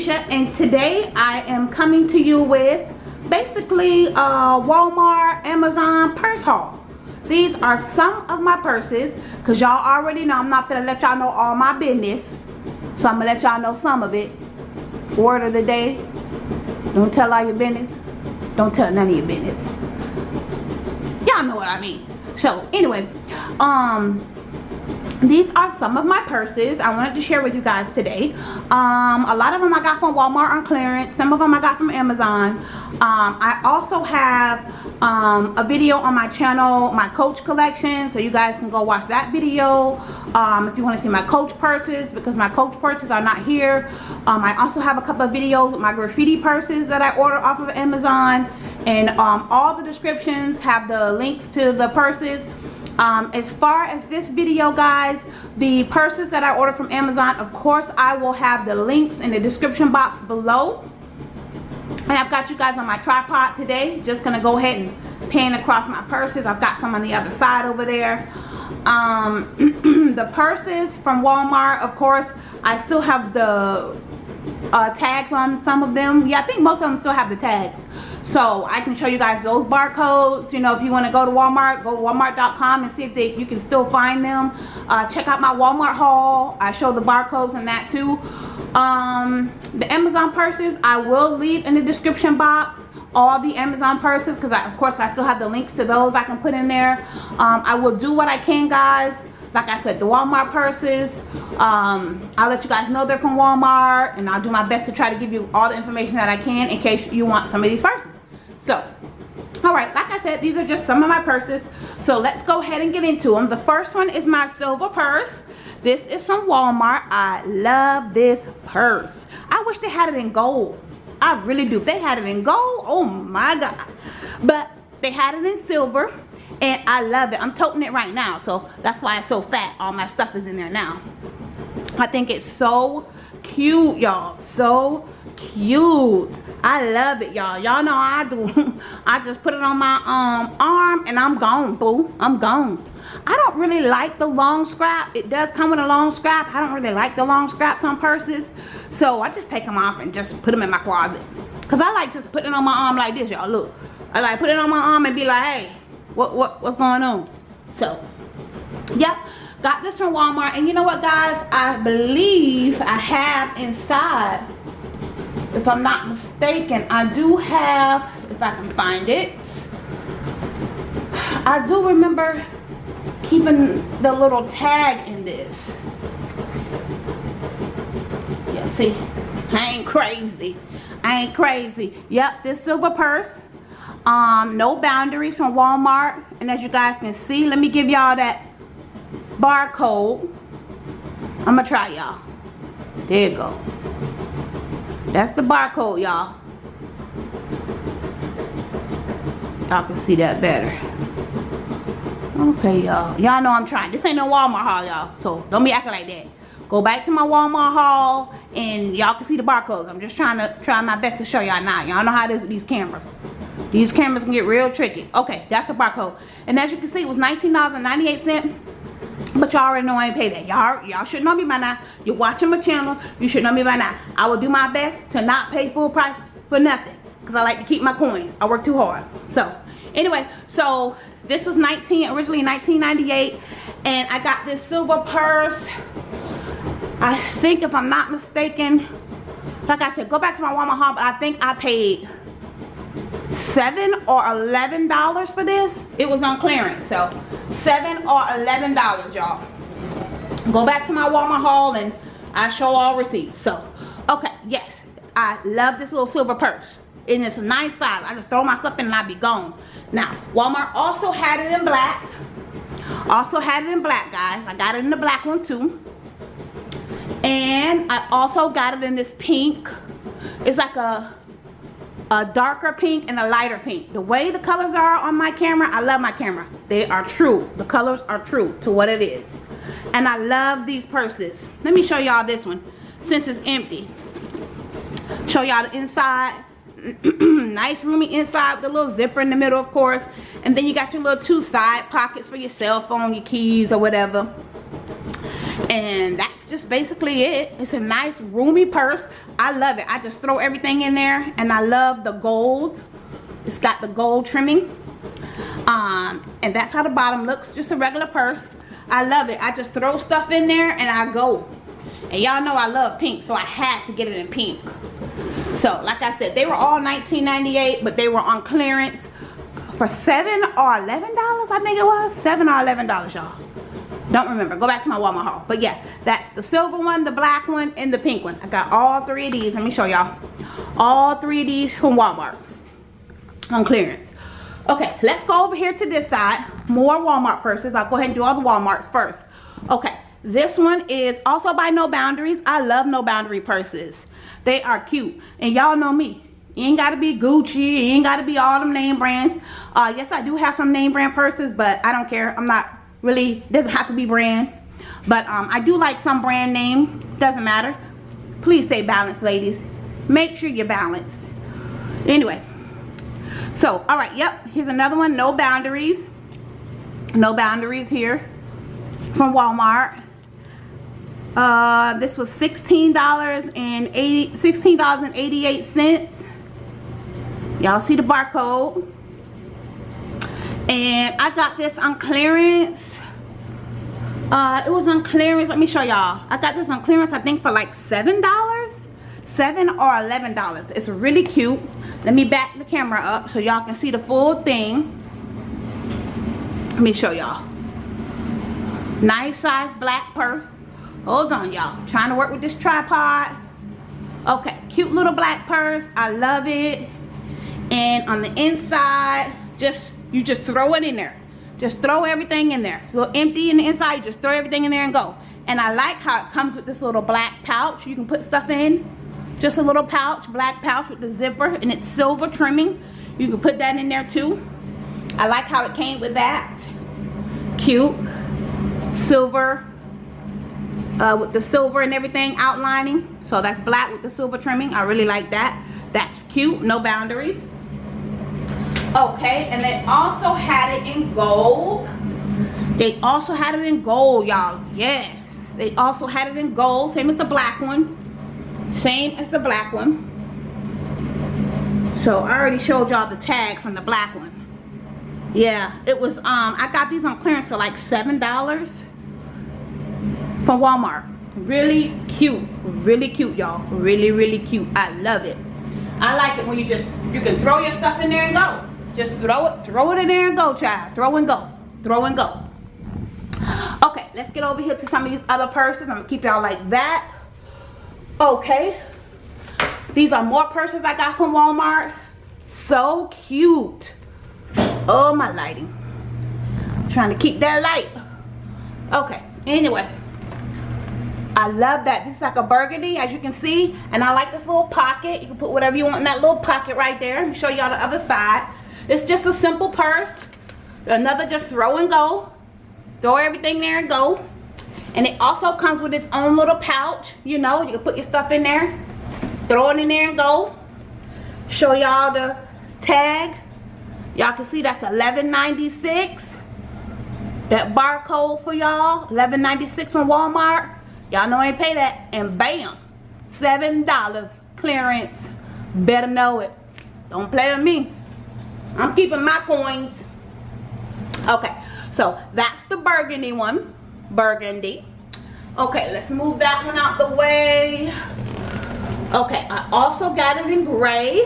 and today I am coming to you with basically a Walmart Amazon purse haul. These are some of my purses because y'all already know I'm not gonna let y'all know all my business. So I'm gonna let y'all know some of it. Word of the day don't tell all your business. Don't tell none of your business. Y'all know what I mean. So anyway um these are some of my purses i wanted to share with you guys today. Um, a lot of them i got from walmart on clearance. Some of them i got from amazon. Um, i also have um, a video on my channel my coach collection so you guys can go watch that video um, if you want to see my coach purses because my coach purses are not here. Um, i also have a couple of videos with my graffiti purses that i order off of amazon and um, all the descriptions have the links to the purses um, as far as this video guys the purses that I ordered from Amazon of course I will have the links in the description box below. And I've got you guys on my tripod today. Just gonna go ahead and pan across my purses. I've got some on the other side over there. Um, the purses from Walmart of course I still have the uh, tags on some of them. Yeah I think most of them still have the tags. So I can show you guys those barcodes. You know if you want to go to Walmart go to walmart.com and see if they you can still find them. Uh, check out my Walmart haul. I show the barcodes and that too. Um, the Amazon purses I will leave in the description box all the Amazon purses because of course I still have the links to those I can put in there. Um, I will do what I can guys like I said the Walmart purses um, I'll let you guys know they're from Walmart and I'll do my best to try to give you all the information that I can in case you want some of these purses. So all right like I said these are just some of my purses. So let's go ahead and get into them. The first one is my silver purse. This is from Walmart. I love this purse. I wish they had it in gold. I really do. If they had it in gold. Oh my god. But they had it in silver and I love it. I'm toting it right now so that's why it's so fat. All my stuff is in there now. I think it's so cute y'all. So cute. I love it y'all. Y'all know I do. I just put it on my um arm and I'm gone boo. I'm gone. I don't really like the long scrap. It does come with a long scrap. I don't really like the long scraps on purses. So I just take them off and just put them in my closet. Because I like just putting it on my arm like this y'all. Look. I like put it on my arm and be like hey what what what's going on? So yep got this from walmart. And you know what guys? I believe i have inside. If i'm not mistaken i do have if i can find it. I do remember keeping the little tag in this. Yeah see? I ain't crazy. I ain't crazy. Yep this silver purse um no boundaries from walmart. And as you guys can see let me give y'all that barcode. I'm gonna try y'all. There you go. That's the barcode y'all. Y'all can see that better. Okay y'all. Y'all know i'm trying. This ain't no walmart haul y'all. So don't be acting like that. Go back to my walmart haul and y'all can see the barcodes. I'm just trying to try my best to show y'all now. Y'all know how it is with these cameras these cameras can get real tricky. Okay, that's the barcode. And as you can see, it was $19.98. But y'all already know I ain't pay that. Y'all y'all should know me by now. You're watching my channel. You should know me by now. I will do my best to not pay full price for nothing. Because I like to keep my coins. I work too hard. So, anyway. So, this was 19 originally 1998 and I got this silver purse. I think if I'm not mistaken, like I said, go back to my Walmart haul, but I think I paid seven or eleven dollars for this? It was on clearance so seven or eleven dollars y'all. Go back to my walmart haul and i show all receipts. So okay yes i love this little silver purse. And it's a nice size. I just throw my stuff in and i be gone. Now walmart also had it in black. Also had it in black guys. I got it in the black one too. And i also got it in this pink. It's like a a darker pink and a lighter pink. The way the colors are on my camera i love my camera. They are true. The colors are true to what it is. And i love these purses. Let me show y'all this one since it's empty. Show y'all the inside. Nice roomy inside a little zipper in the middle of course. And then you got your little two side pockets for your cell phone your keys or whatever. And that's just basically it. It's a nice roomy purse. I love it. I just throw everything in there and i love the gold. It's got the gold trimming. Um and that's how the bottom looks just a regular purse. I love it. I just throw stuff in there and i go. And y'all know i love pink so i had to get it in pink. So like i said they were all 19.98 but they were on clearance for seven or eleven dollars i think it was. Seven or eleven dollars y'all don't remember. Go back to my walmart haul. But yeah that's the silver one the black one and the pink one. I got all three of these. Let me show y'all. All three of these from walmart on clearance. Okay let's go over here to this side. More walmart purses. I'll go ahead and do all the walmarts first. Okay this one is also by no boundaries. I love no boundary purses. They are cute. And y'all know me. You ain't gotta be Gucci. You ain't gotta be all them name brands. Uh, yes, I do have some name brand purses, but I don't care. I'm not really, doesn't have to be brand. But um, I do like some brand name. Doesn't matter. Please stay balanced, ladies. Make sure you're balanced. Anyway. So, all right. Yep. Here's another one. No boundaries. No boundaries here from Walmart. Uh, this was $16 and 80 $16.88 y'all see the barcode and I got this on clearance. Uh, it was on clearance. Let me show y'all. I got this on clearance I think for like seven dollars? Seven or eleven dollars. It's really cute. Let me back the camera up so y'all can see the full thing. Let me show y'all. Nice size black purse. Hold on y'all. Trying to work with this tripod. Okay cute little black purse. I love it. And on the inside just you just throw it in there. Just throw everything in there. Little empty in the inside. Just throw everything in there and go. And I like how it comes with this little black pouch. You can put stuff in. Just a little pouch black pouch with the zipper and it's silver trimming. You can put that in there too. I like how it came with that. Cute. Silver uh, with the silver and everything outlining. So that's black with the silver trimming. I really like that. That's cute. No boundaries okay and they also had it in gold. They also had it in gold y'all. Yes. They also had it in gold same as the black one. Same as the black one. So i already showed y'all the tag from the black one. Yeah it was um i got these on clearance for like seven dollars from walmart. Really cute really cute y'all. Really really cute. I love it. I like it when you just you can throw your stuff in there and go just throw it, throw it in there and go, child. Throw and go. Throw and go. Okay, let's get over here to some of these other purses. I'm gonna keep y'all like that. Okay. These are more purses I got from Walmart. So cute. Oh, my lighting. I'm trying to keep that light. Okay, anyway. I love that. This is like a burgundy, as you can see. And I like this little pocket. You can put whatever you want in that little pocket right there. Let me show y'all the other side. It's just a simple purse. Another just throw and go. Throw everything there and go. And it also comes with its own little pouch. You know, you can put your stuff in there. Throw it in there and go. Show y'all the tag. Y'all can see that's 11.96. That barcode for y'all, 11.96 from Walmart. Y'all know I ain't pay that. And bam, $7 clearance. Better know it. Don't play with me. I'm keeping my coins. Okay, so that's the burgundy one. Burgundy. Okay, let's move that one out the way. Okay, I also got it in gray.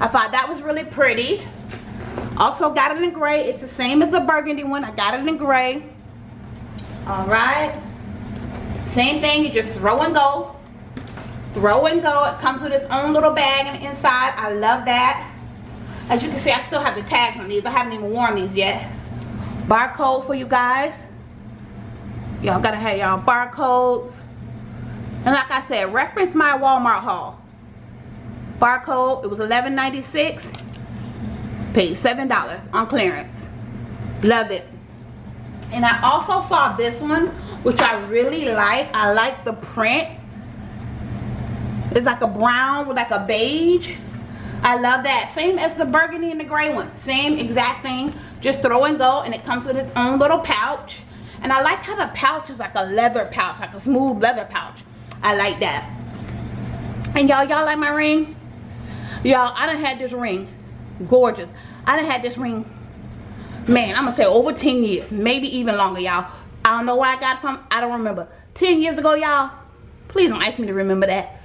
I thought that was really pretty. Also got it in gray. It's the same as the burgundy one. I got it in gray. All right. Same thing, you just throw and go. Throw and go. It comes with its own little bag inside. I love that. As you can see, I still have the tags on these. I haven't even worn these yet. Barcode for you guys. Y'all gotta have y'all barcodes. And like I said, reference my Walmart haul. Barcode, it was $11.96. Paid $7 on clearance. Love it. And I also saw this one, which I really like. I like the print. It's like a brown with like a beige I love that. Same as the burgundy and the gray one. Same exact thing. Just throw and go and it comes with its own little pouch. And I like how the pouch is like a leather pouch, like a smooth leather pouch. I like that. And y'all, y'all like my ring? Y'all, I done had this ring. Gorgeous. I done had this ring, man, I'm gonna say over 10 years. Maybe even longer, y'all. I don't know where I got it from. I don't remember. 10 years ago, y'all. Please don't ask me to remember that.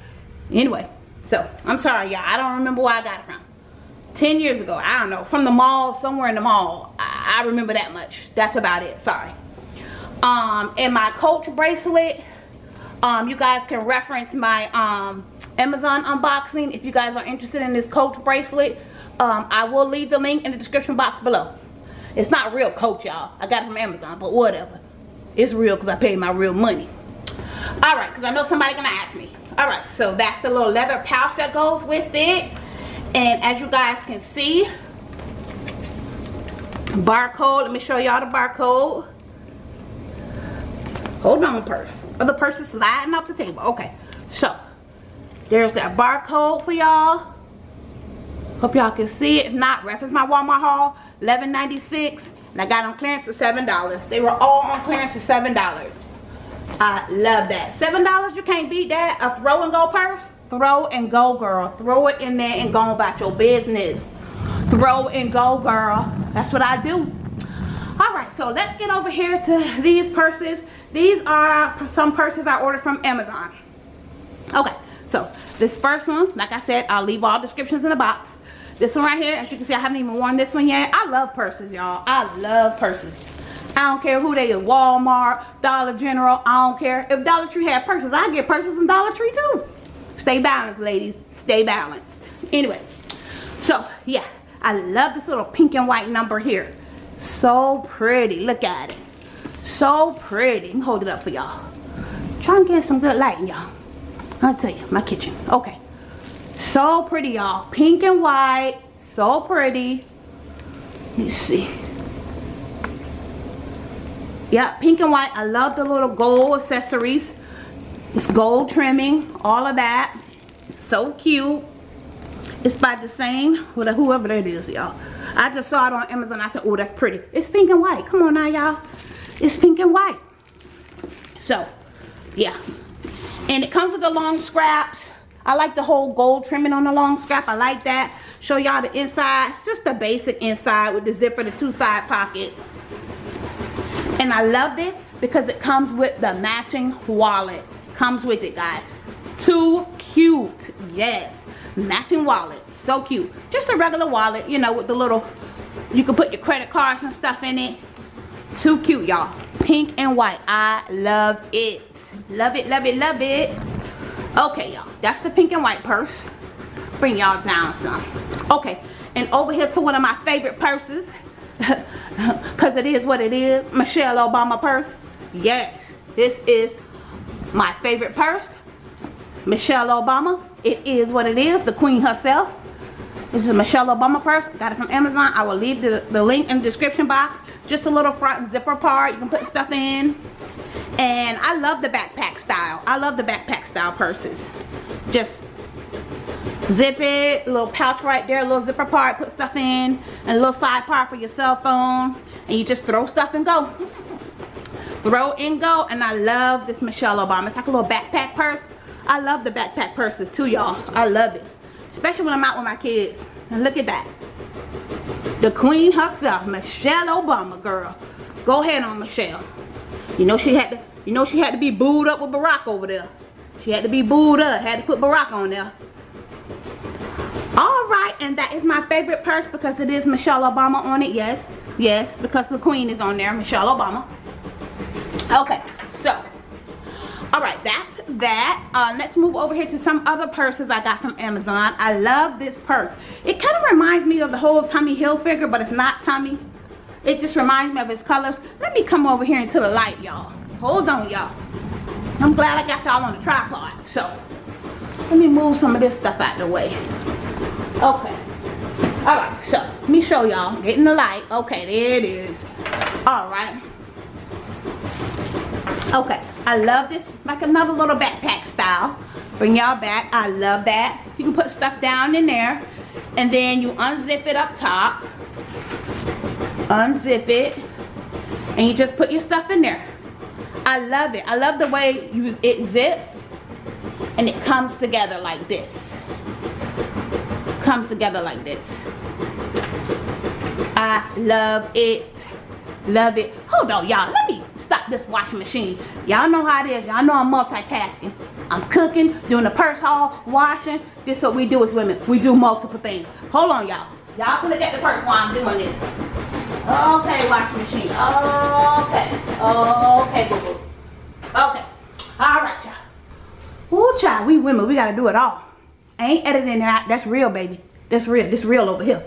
Anyway, so I'm sorry, y'all. I don't remember where I got it from. 10 years ago, I don't know. From the mall, somewhere in the mall. I, I remember that much. That's about it. Sorry. Um, and my Coach bracelet. Um, you guys can reference my um, Amazon unboxing if you guys are interested in this Coach bracelet. Um, I will leave the link in the description box below. It's not real Coach, y'all. I got it from Amazon, but whatever. It's real because I paid my real money. All right, because I know somebody gonna ask me. All right, so that's the little leather pouch that goes with it. And as you guys can see, barcode. Let me show y'all the barcode. Hold on, purse. Oh, the purse is sliding off the table. Okay, so there's that barcode for y'all. Hope y'all can see it. If not, reference my Walmart haul, $11.96. And I got on clearance for $7. They were all on clearance for $7. I love that. $7, you can't beat that. A throw and go purse. Throw and go, girl. Throw it in there and go about your business. Throw and go, girl. That's what I do. All right, so let's get over here to these purses. These are some purses I ordered from Amazon. Okay, so this first one, like I said, I'll leave all descriptions in the box. This one right here, as you can see, I haven't even worn this one yet. I love purses, y'all. I love purses. I don't care who they is, Walmart, Dollar General, I don't care. If Dollar Tree had purses, I get purses from Dollar Tree too. Stay balanced, ladies. Stay balanced. Anyway, so yeah, I love this little pink and white number here. So pretty. Look at it. So pretty. Let me Hold it up for y'all. Try and get some good lighting, y'all. I'll tell you, my kitchen. Okay. So pretty, y'all. Pink and white. So pretty. Let me see. Yeah, pink and white. I love the little gold accessories. It's gold trimming. All of that. So cute. It's by the same, whoever that is, y'all. I just saw it on Amazon. I said, oh, that's pretty. It's pink and white. Come on now, y'all. It's pink and white. So, yeah. And it comes with the long scraps. I like the whole gold trimming on the long scrap. I like that. Show y'all the inside. It's just the basic inside with the zipper, the two side pockets. And I love this because it comes with the matching wallet. Comes with it, guys. Too cute. Yes. Matching wallet. So cute. Just a regular wallet, you know, with the little, you can put your credit cards and stuff in it. Too cute, y'all. Pink and white. I love it. Love it, love it, love it. Okay, y'all. That's the pink and white purse. Bring y'all down some. Okay. And over here to one of my favorite purses. Because it is what it is. Michelle Obama purse. Yes. This is my favorite purse. Michelle Obama. It is what it is. The queen herself. This is Michelle Obama purse. Got it from Amazon. I will leave the, the link in the description box. Just a little front zipper part. You can put stuff in and I love the backpack style I love the backpack style purses just zip it little pouch right there little zipper part put stuff in and a little side part for your cell phone. And you just throw stuff and go. Throw and go and I love this Michelle Obama. It's like a little backpack purse. I love the backpack purses too y'all. I love it. Especially when I'm out with my kids. And look at that. The queen herself Michelle Obama girl. Go ahead on Michelle. You know she had to, you know she had to be booed up with Barack over there. She had to be booed up, had to put Barack on there. And that is my favorite purse because it is Michelle Obama on it. Yes, yes, because the queen is on there, Michelle Obama. Okay, so, all right, that's that. Uh, let's move over here to some other purses I got from Amazon. I love this purse. It kind of reminds me of the whole Tommy Hilfiger, but it's not Tommy. It just reminds me of his colors. Let me come over here into the light, y'all. Hold on, y'all. I'm glad I got y'all on the tripod. So, let me move some of this stuff out of the way. Okay. Alright, so, let me show y'all. Getting the light. Okay, there it is. Alright. Okay, I love this. Like another little backpack style. Bring y'all back. I love that. You can put stuff down in there. And then you unzip it up top unzip it and you just put your stuff in there I love it I love the way you it zips and it comes together like this comes together like this I love it. Love it. Hold on y'all. Let me stop this washing machine. Y'all know how it is. Y'all know I'm multitasking. I'm cooking doing the purse haul washing. This is what we do as women. We do multiple things. Hold on y'all. Y'all can look at the purse while I'm doing this. Okay washing machine. Okay. Okay boo -boo. okay. All right y'all. Ooh, child, we women, we gotta do it all. I ain't editing that. That's real, baby. That's real. This real over here.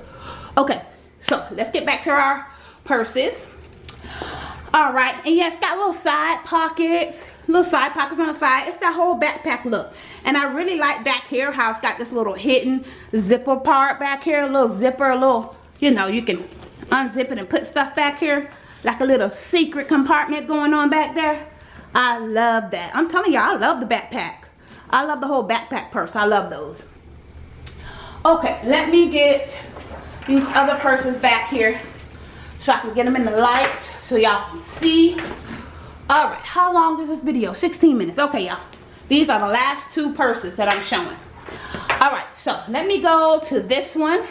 Okay, so let's get back to our purses. All right, and yeah, it's got little side pockets, little side pockets on the side. It's that whole backpack look. And I really like back here how it's got this little hidden zipper part back here, a little zipper, a little, you know, you can unzip it and put stuff back here. Like a little secret compartment going on back there. I love that. I'm telling you, I love the backpack. I love the whole backpack purse. I love those. Okay, let me get these other purses back here so I can get them in the light so y'all can see. All right, how long is this video? 16 minutes. Okay, y'all. These are the last two purses that I'm showing. All right, so let me go to this one.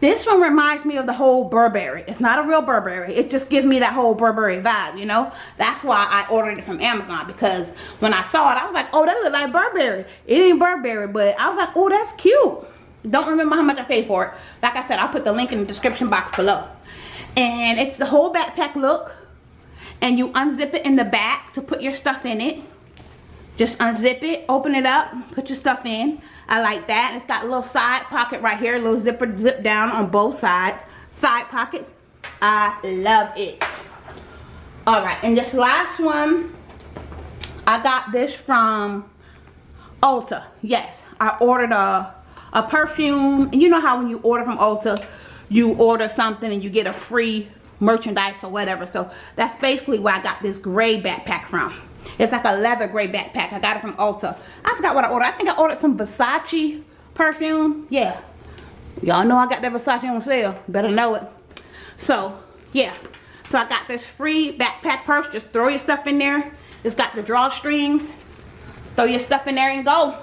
This one reminds me of the whole Burberry. It's not a real Burberry. It just gives me that whole Burberry vibe, you know? That's why I ordered it from Amazon because when I saw it, I was like, oh, that look like Burberry. It ain't Burberry, but I was like, oh, that's cute. Don't remember how much I paid for it. Like I said, I'll put the link in the description box below. And it's the whole backpack look. And you unzip it in the back to put your stuff in it. Just unzip it, open it up, put your stuff in. I like that. It's got a little side pocket right here, a little zipper zip down on both sides. Side pockets. I love it. Alright, and this last one, I got this from Ulta. Yes, I ordered a, a perfume. And you know how when you order from Ulta, you order something and you get a free merchandise or whatever. So that's basically where I got this gray backpack from. It's like a leather gray backpack. I got it from Ulta. I forgot what I ordered. I think I ordered some Versace perfume. Yeah. Y'all know I got that Versace on sale. Better know it. So, yeah. So I got this free backpack purse. Just throw your stuff in there. It's got the drawstrings. Throw your stuff in there and go.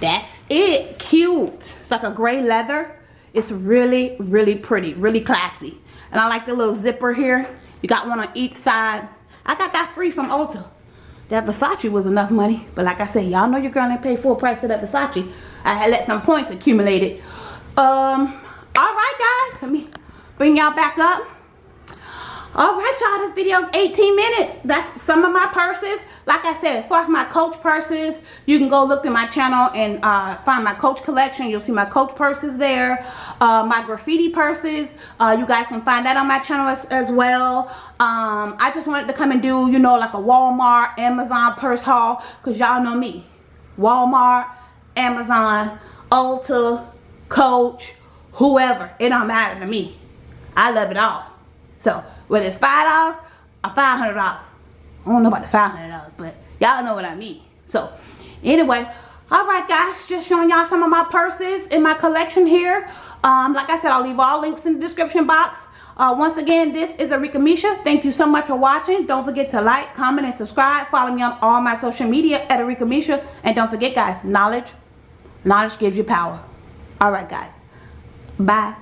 That's it. Cute. It's like a gray leather. It's really, really pretty. Really classy. And I like the little zipper here. You got one on each side. I got that free from Ulta. That Versace was enough money. But like I said, y'all know your girl ain't pay full price for that Versace. I had let some points accumulate it. Um, alright guys, let me bring y'all back up all right y'all this video is 18 minutes. That's some of my purses. Like i said as far as my coach purses you can go look to my channel and uh, find my coach collection. You'll see my coach purses there uh, my graffiti purses. Uh, you guys can find that on my channel as, as well. Um, i just wanted to come and do you know like a walmart amazon purse haul because y'all know me. Walmart amazon ulta coach whoever. It don't matter to me. I love it all. So whether it's five dollars or five hundred dollars. I don't know about the five hundred dollars, but y'all know what I mean. So anyway, all right guys, just showing y'all some of my purses in my collection here. Um, like I said, I'll leave all links in the description box. Uh, once again, this is Arika Misha. Thank you so much for watching. Don't forget to like, comment, and subscribe. Follow me on all my social media at Arika Misha. And don't forget, guys, knowledge, knowledge gives you power. All right, guys. Bye.